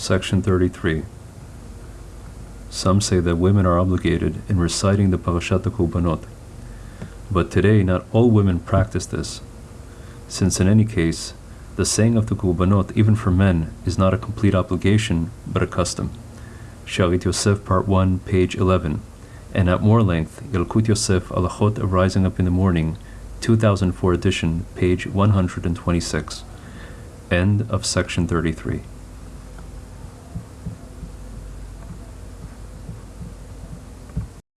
Section 33. Some say that women are obligated in reciting the Parashat Korbanot, but today not all women practice this, since in any case, the saying of the Korbanot, even for men, is not a complete obligation, but a custom. Shalit Yosef, Part 1, page 11, and at more length, Yalkut Yosef, Halachot of Rising Up in the Morning, 2004 edition, page 126. End of section 33.